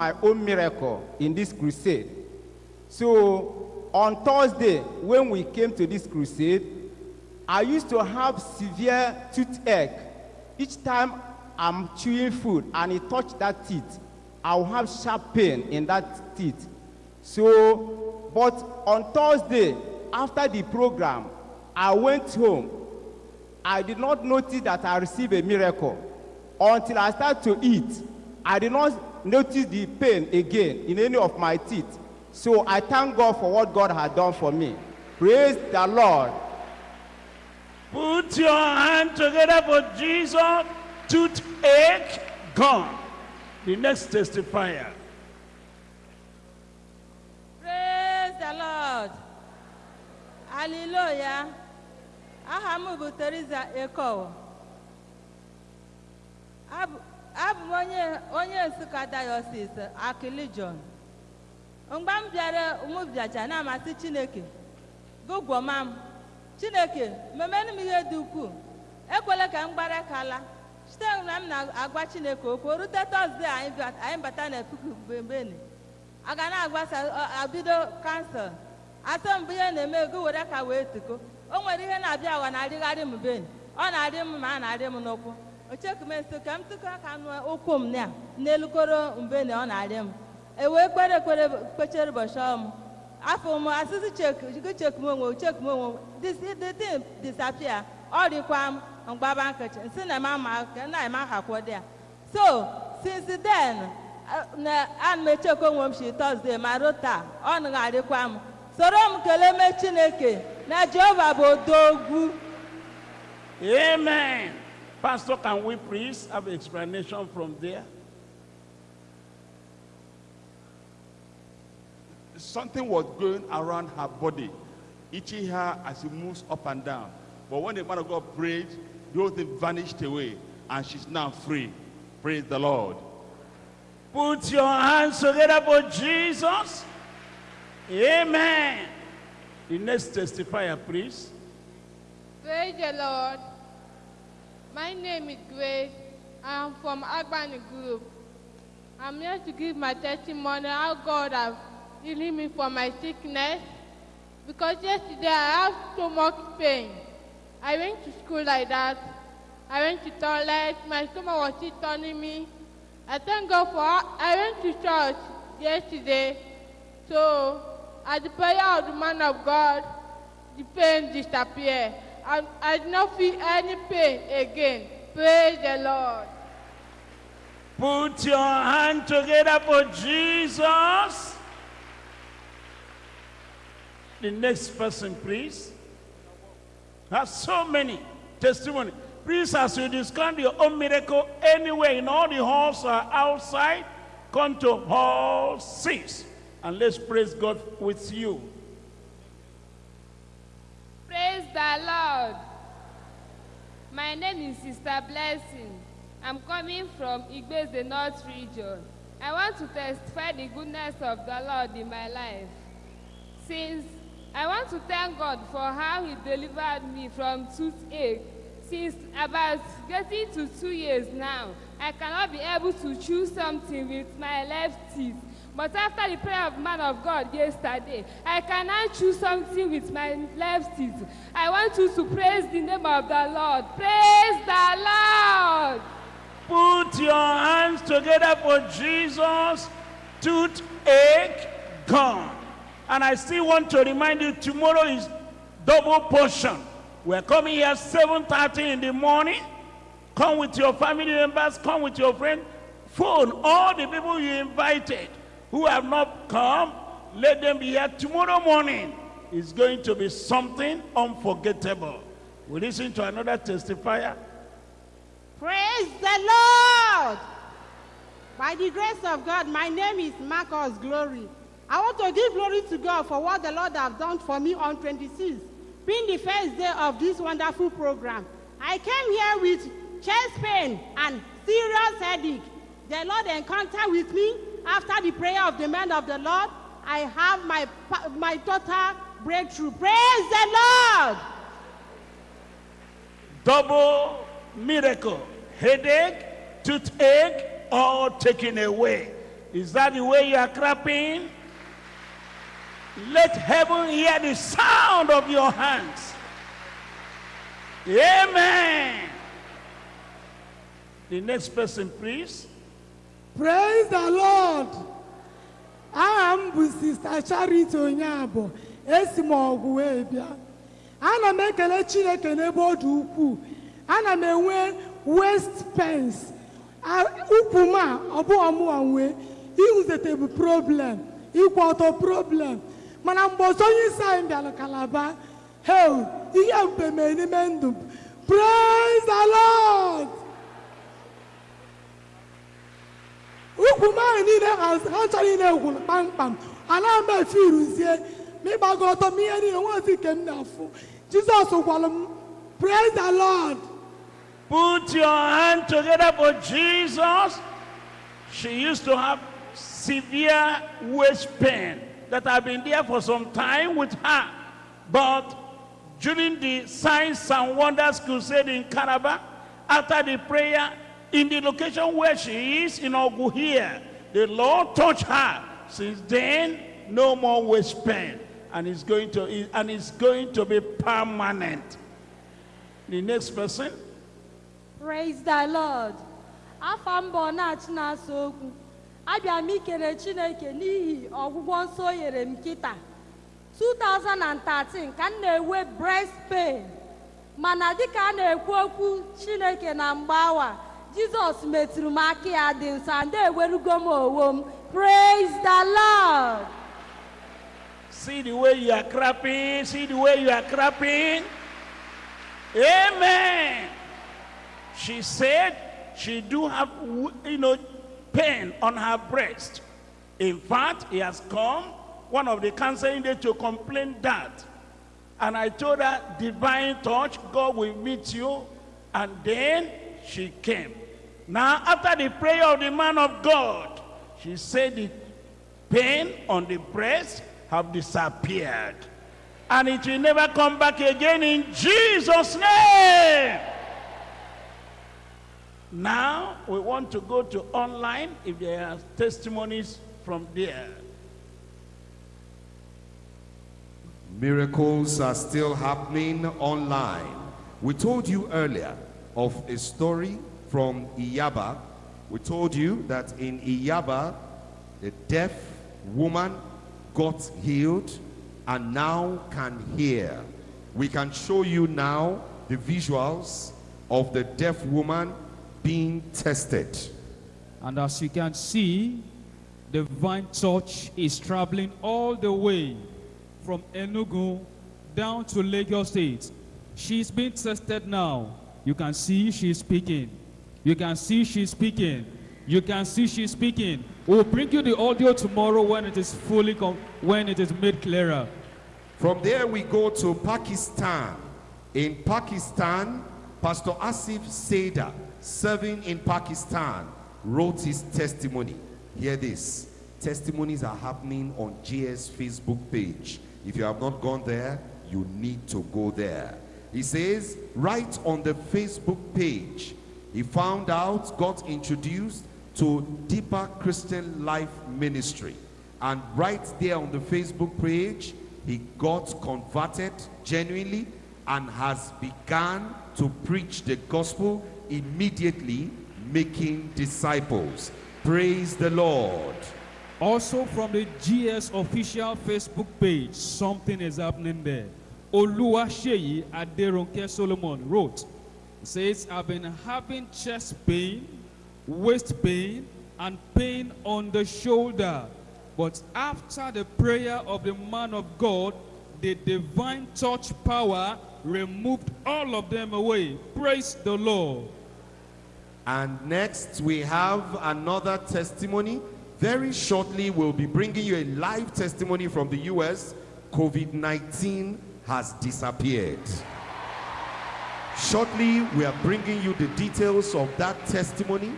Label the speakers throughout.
Speaker 1: my own miracle in this crusade. So on Thursday, when we came to this crusade, I used to have severe toothache. Each time I'm chewing food and it touched that teeth, I'll have sharp pain in that teeth. So, but on Thursday, after the program, I went home. I did not notice that I received a miracle until I started to eat. I did not notice the pain again in any of my teeth. So I thank God for what God had done for me. Praise the Lord.
Speaker 2: Put your hand together for Jesus. Toothache gone. The next testifier.
Speaker 3: Praise the Lord. Hallelujah. Aha m bụ Teresa Ekowo. Abụ abụ m onye onye Nsụka Diocese Akili. Mgbe m bịara ụmụbịaja na-amasị Chineke, gụgwọma m, Chineke memenụ m ihe dị ukwuu, ekwela ka m gbara kala. Site na m na-agwa Chineke okwu, rute Tọzdee anyị bata na puku beni. a ga na-agbasa abido kansụl. Asọ mbụ ihe na-eme ego were ka wee tiko o nwere ihe na-abịa awa na-arịgharị m beni ọ na-arị m ma a na-arị m n'ụkwụ. Ochekumeso ka m tụkọ aka nụ ụkwụ m na n'elukoro mbeni ọ na-arị m. Ewee kpere ekpere kpechere ụbọchị ọmụ afọ m asịsị chek cheku m onwe cheku m onwe the thing ọ rịkwa m mgbaba nkechi nsị na ema ma na ema hakwo dị ya so since then na ana m echekwa onwe m shi tọzdee ma ruo taa ọ nagharịkwa m. Soro m kelee mee chineke na jehova bụ odogwu.
Speaker 2: Amen. Pastor, can we please have an explanation from there?
Speaker 4: something was going around her body, itching her as she moves up and down. But when the man of God prayed, the whole thing vanished away, and she's now free. Praise the Lord.
Speaker 2: Put your hands together for Jesus. Amen. The next testifier, please.
Speaker 5: Praise the Lord. My name is Grace. I am from Agbani Group. I'm here to give my testimony how God has healed me from my sickness. Because yesterday I have much pain. I went to school like that. I went to toilet. My stomach was still turning me. I thank God for I went to church yesterday. So at the prayer of the man of God, the pain disappeared. I, did not feel any pain again. Praise the Lord.
Speaker 2: Put your hand together for Jesus. The next person, please. Have so many testimony. Please, as you discover your own miracle anywhere in all the halls or outside, come to hall six and let's praise God with you.
Speaker 6: Praise the Lord. My name is Sister Blessing. I'm coming from Igbeze North region. I want to testify the goodness of the Lord in my life. Since I want to thank God for how He delivered me from toothache. Since about getting to two years now, I cannot be able to chew something with my left teeth. But after the prayer of man of God yesterday, I can now choose something with my left teeth. I want you to praise the name of the Lord. Praise the Lord.
Speaker 2: Put your hands together for Jesus. Toothache gone. And I still want to remind you, tomorrow is double portion. We're coming here 7.30 in the morning. Come with your family members, come with your friend. Phone all the people you invited who have not come. Let them be here tomorrow morning. It's going to be something unforgettable. We listen to another testifier.
Speaker 7: Praise the Lord. By the grace of God, my name is Marcus Glory. I want to give glory to God for what the Lord has done for me on 26th, being the first day of this wonderful program. I came here with chest pain and serious headache. The Lord encountered with me after the prayer of the man of the Lord. I have my, my total breakthrough. Praise the Lord.
Speaker 2: double miracle, headache, toothache, all taken away. Is that the way you are clapping? Let heaven hear the sound of your hands. Amen. The next person, please.
Speaker 8: Praise the lord. Aha m bụ sista charity onyeabụ esi m ọgwụ wee bịa. Ana m ekele chineke n'ebe ọ dị ukwuu. Ana m enwe west pens ukwu m a ọ bụ ọmụwa nwee ihuzete bụ problem. Ịkwụ ọtọ problem. Mana mgbe ọzọ onye isi anyị bịara kalaba hel ihe ebube mere n'ime ndụ praise the lord. Ahụ niile ha chọrọ na-egwuru kpamkpam ana m efe iruzie ma ịgbago ọtọ m ihe niile nwazi nke m na-afụ jizọs gwara m praise the lord
Speaker 2: Put your hand together for Jesus. She used to have severe waist pain that had been there for some time with her. But during the Signs and Wonders Crusade in Calabar, after the prayer, in the location where she is in Ogu here, the Lord touched her. Since then, no more waist pain. And it's going to, and it's going to be permanent. The next person.
Speaker 9: praise the lord afọ mbọ na-achị na-asa chineke n'ihi ọgwụgwọ nsọ nyere m kịta 2013 ka m na-enwe breast pain mana dịka a na-ekwu okwu chineke na mgbe jizọs metụrụ m aka ya dị nsọ ndị ewerugo m m praise the lord
Speaker 2: See the way you are clapping. See the way you are clapping. Amen. She said she do have, you know, pain on her breast. In fact, he has come, one of the counseling day to complain that. And I told her, divine touch, God will meet you. And then she came. Now, after the prayer of the man of God, she said the pain on the breast have disappeared. And it will never come back again in Jesus' name. Now, we want to go to online if there are testimonies from there.
Speaker 10: Miracles are still happening online. We told you earlier of a story from Iyaba. We told you that in Iyaba, the deaf woman got healed and now can hear. We can show you now the visuals of the deaf woman being tested.
Speaker 11: And as you can see, the divine touch is traveling all the way from Enugu down to Lagos State. She's being tested now. You can see she's speaking. You can see she's speaking. You can see she's speaking. We'll bring you the audio tomorrow when it is fully, when it is made clearer.
Speaker 10: From there, we go to Pakistan. In Pakistan, Pastor Asif Seda, serving in Pakistan, wrote his testimony. Hear this. Testimonies are happening on GS Facebook page. If you have not gone there, you need to go there. He says, right on the Facebook page, he found out, got introduced to Deeper Christian Life Ministry. And right there on the Facebook page, he got converted genuinely and has begun to preach the gospel immediately, making disciples. Praise the Lord.
Speaker 11: Also from the GS official Facebook page, something is happening there. Oluwaseyi Aderonke Solomon wrote, says, I've been having chest pain, waist pain, and pain on the shoulder. But after the prayer of the man of God, the divine touch power removed all of them away. Praise the Lord.
Speaker 10: And next, we have another testimony. Very shortly, we'll be bringing you a live testimony from the US. COVID 19 has disappeared. Shortly, we are bringing you the details of that testimony.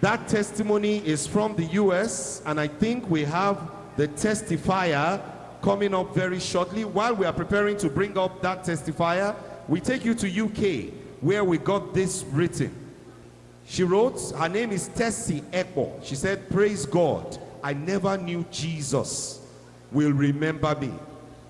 Speaker 10: That testimony is from the US, and I think we have the testifier coming up very shortly. While we are preparing to bring up that testifier, we take you to UK, where we got this written. She wrote, her name is Tessie Ekbo. She said, Praise God, I never knew Jesus will remember me.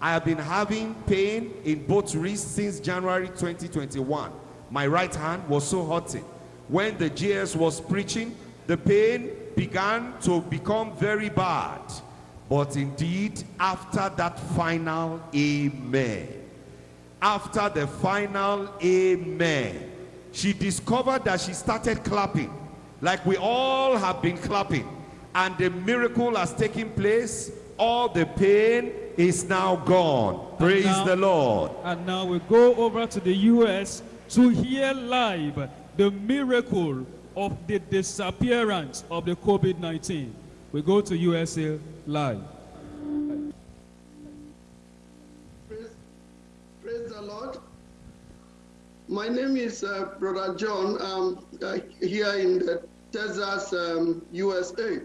Speaker 10: I have been having pain in both wrists since January 2021. My right hand was so hurting. When the GS was preaching, the pain began to become very bad. But indeed, after that final amen, after the final amen, she discovered that she started clapping like we all have been clapping and the miracle has taken place all the pain is now gone praise
Speaker 11: now-
Speaker 10: the lord
Speaker 11: And now we go over to the US to hear live the miracle of the disappearance of the COVID-19. We go to USA live.
Speaker 12: Praise, praise the Lord. My name is uh, Brother John. I'm uh, here in the Texas, um, USA.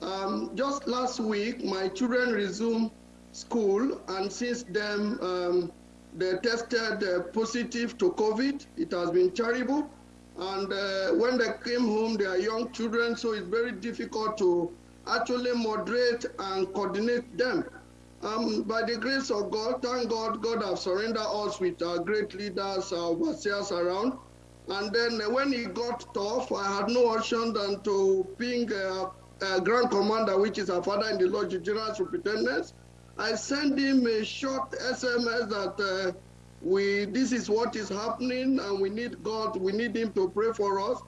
Speaker 12: Um, just last week, my children resumed school, and since then, um, they tested uh, positive to COVID. It has been terrible. And uh, when they came home, they are young children, so it's very difficult to actually moderate and coordinate them. Um, by the grace of God, thank God, God have surrendered us with our great leaders, our overseers around. And then uh, when it got tough, I had no option than to ping uh, Grand Commander, which is our father in the Lord, General Superintendent. I sent him a short SMS that uh, we this is what is happening and we need God, we need him to pray for us.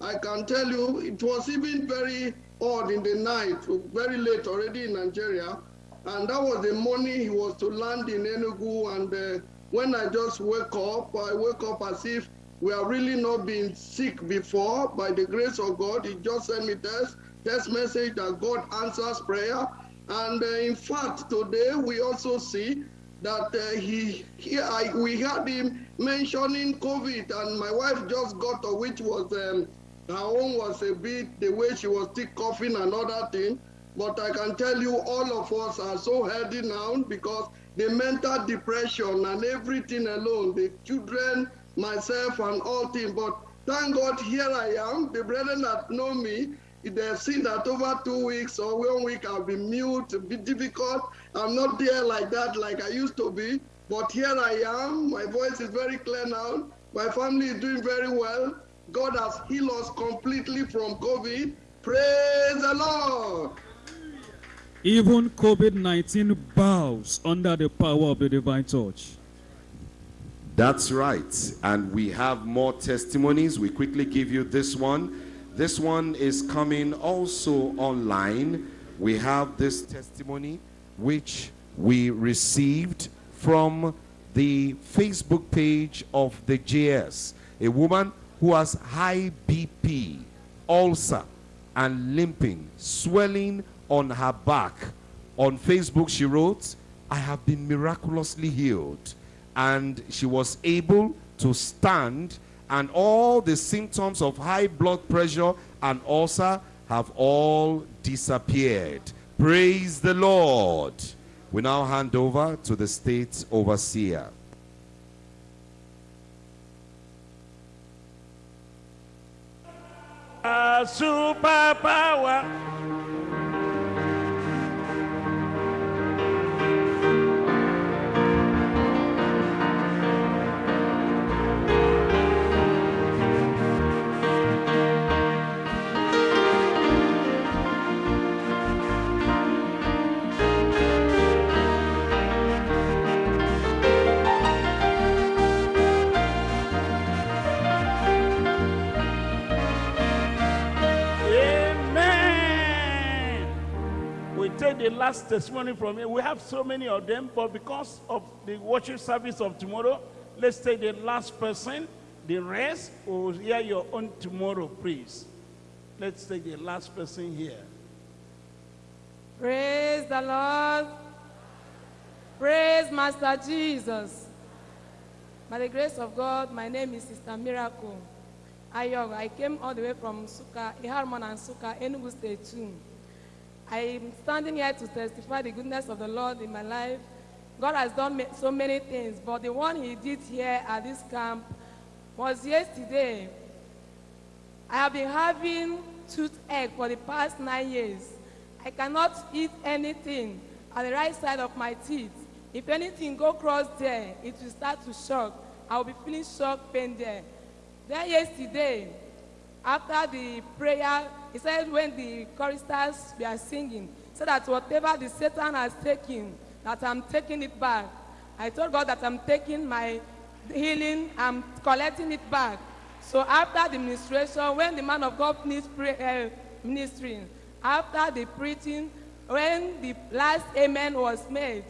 Speaker 12: I can tell you it was even very odd in the night, very late already in Nigeria. And that was the morning he was to land in Enugu. And uh, when I just wake up, I wake up as if we have really not been sick before. By the grace of God, he just sent me test, test message that God answers prayer. And uh, in fact, today we also see that uh, he, he I, we had him mentioning COVID, and my wife just got to which was um, her own was a bit the way she was still coughing and other thing. But I can tell you, all of us are so healthy now because the mental depression and everything alone, the children, myself, and all things. But thank God, here I am. The brethren that know me, they've seen that over two weeks or one week I've been mute, a bit difficult. I'm not there like that, like I used to be. But here I am. My voice is very clear now. My family is doing very well. God has healed us completely from COVID. Praise the Lord.
Speaker 11: Even COVID-19 bows under the power of the divine touch.
Speaker 10: That's right. And we have more testimonies. We quickly give you this one. This one is coming also online. We have this testimony which we received from the Facebook page of the GS. A woman who has high BP, ulcer, and limping, swelling on her back. On Facebook, she wrote, I have been miraculously healed. And she was able to stand, and all the symptoms of high blood pressure and ulcer have all disappeared. Praise the Lord. We now hand over to the state overseer.
Speaker 2: Superpower. Last testimony from here. We have so many of them, but because of the worship service of tomorrow, let's take the last person. The rest will hear your own tomorrow, please. Let's take the last person here.
Speaker 13: Praise the Lord. Praise Master Jesus. By the grace of God, my name is Sister Miracle. I came all the way from Nsukka, Iharman and Nsukka, Enugu State too. I'm standing here to testify the goodness of the Lord in my life. God has done so many things, but the one He did here at this camp was yesterday. I have been having toothache for the past nine years. I cannot eat anything at the right side of my teeth. If anything go cross there, it will start to shock. I will be feeling shock pain there. Then yesterday, after the prayer, he said when the choristers were singing, said that whatever the Satan has taken, that I'm taking it back. I told God that I'm taking my healing, I'm collecting it back. So after the ministration, when the man of God finished pray, uh, ministering, after the preaching, when the last amen was made,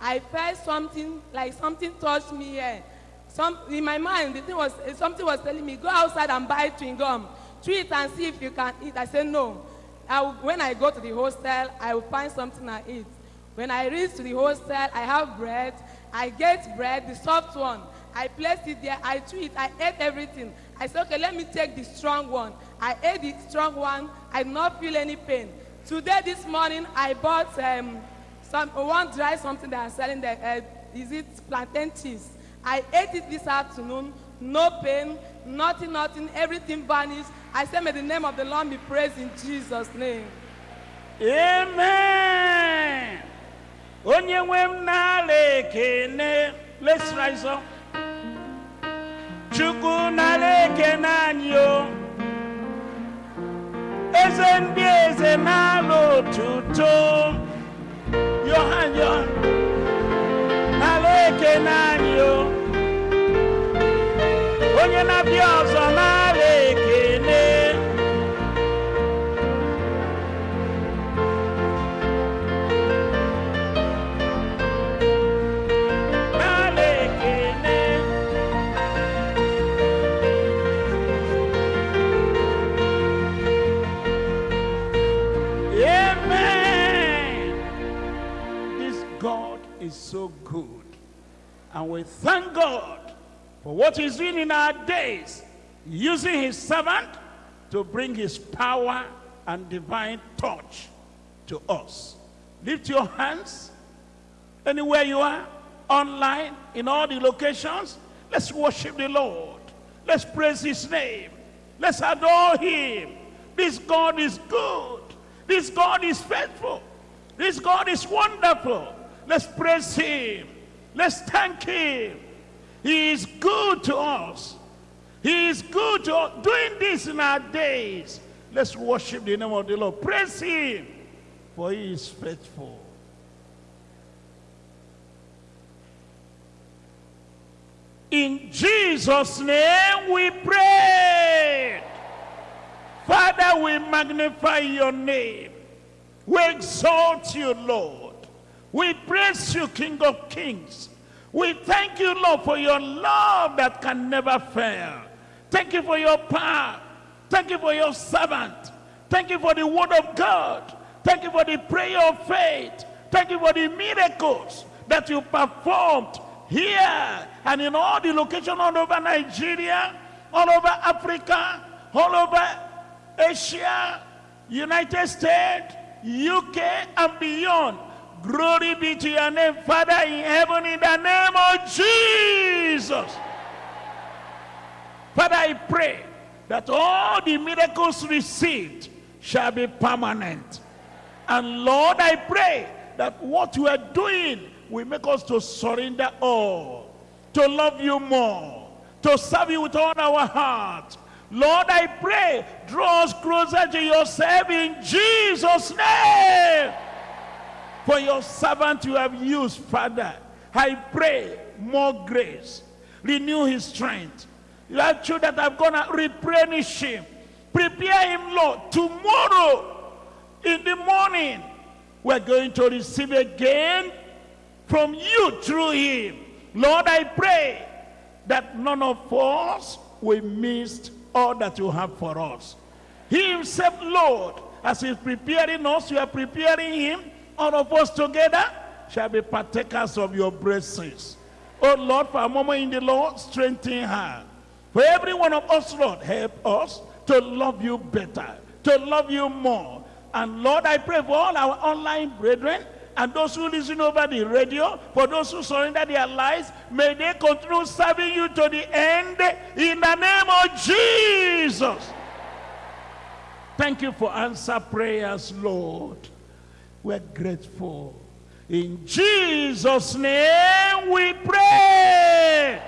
Speaker 13: I felt something like something touched me here. Some in my mind, the thing was something was telling me, go outside and buy chewing gum, it and see if you can eat. I said no. I will, when I go to the hostel, I will find something I eat. When I reach to the hostel, I have bread. I get bread, the soft one. I placed it there. I chew it. I ate everything. I said, okay, let me take the strong one. I ate the strong one. I did not feel any pain. Today, this morning, I bought um, some one dry something that I'm selling there. Uh, is it plantain cheese? I ate it this afternoon. No pain, nothing, nothing. Everything vanished. I said, may the name of the Lord be praised in Jesus' name.
Speaker 2: Amen. Onye nwe m. Let's rise up. Chukwu n'ala ekene o. Eze ndị eze n'ala otuto. Yohan. N'ala ekene anyị Onye na-abịa ọzọ n'ala ekene. Amen. This God is so good. And we thank God for what he's doing in our days, using his servant to bring his power and divine touch to us. Lift your hands anywhere you are, online, in all the locations. Let's worship the Lord. Let's praise his name. Let's adore him. This God is good. This God is faithful. This God is wonderful. Let's praise him. Let's thank him. He is good to us. He is good to us. Doing this in our days. Let's worship the name of the Lord. Praise him, for he is faithful. In Jesus' name we pray. Father, we magnify your name. We exalt you, Lord. We praise you, King of Kings. We thank you, Lord, for your love that can never fail. Thank you for your power. Thank you for your servant. Thank you for the word of God. Thank you for the prayer of faith. Thank you for the miracles that you performed here and in all the locations all over Nigeria, all over Africa, all over Asia, United States, UK, and beyond. Glory be to your name, Father in heaven, in the name of Jesus. Father, I pray that all the miracles received shall be permanent. And Lord, I pray that what you are doing will make us to surrender all, to love you more, to serve you with all our heart. Lord, I pray, draw us closer to yourself in Jesus' name. For your servant you have used, Father, I pray more grace, renew his strength. You have children that have gonna replenish him. Prepare him, Lord. Tomorrow in the morning, we're going to receive again from you through him. Lord, I pray that none of us will miss all that you have for us. He himself, Lord, as he's preparing us, you are preparing him, all of us together shall be partakers of your blessings. Oh Lord, for a moment in the Lord, strengthen her. For every one of us, Lord, help us to love you better, to love you more. And Lord, I pray for all our online brethren and those who listen over the radio, for those who surrender their lives, may they continue serving you to the end in the name of Jesus. Thank you for answer prayers, Lord. We're grateful. In Jesus' name we pray.